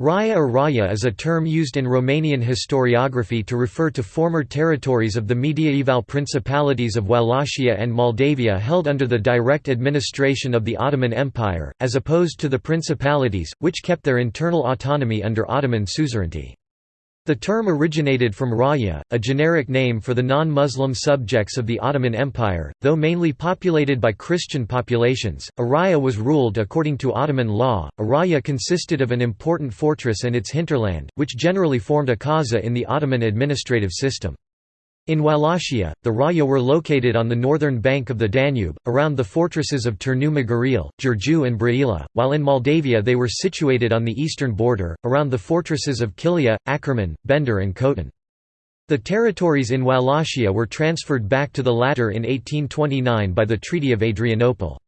Raya or Raya is a term used in Romanian historiography to refer to former territories of the mediaeval principalities of Wallachia and Moldavia held under the direct administration of the Ottoman Empire, as opposed to the principalities, which kept their internal autonomy under Ottoman suzerainty. The term originated from Raya, a generic name for the non-Muslim subjects of the Ottoman Empire, though mainly populated by Christian populations. A raya was ruled according to Ottoman law. A raya consisted of an important fortress and its hinterland, which generally formed a kaza in the Ottoman administrative system. In Wallachia, the Raya were located on the northern bank of the Danube, around the fortresses of Turnu Măgurele, Giurgiu and Brăila, while in Moldavia they were situated on the eastern border, around the fortresses of Chilia, Akkerman, Bender and Khotin. The territories in Wallachia were transferred back to the latter in 1829 by the Treaty of Adrianople.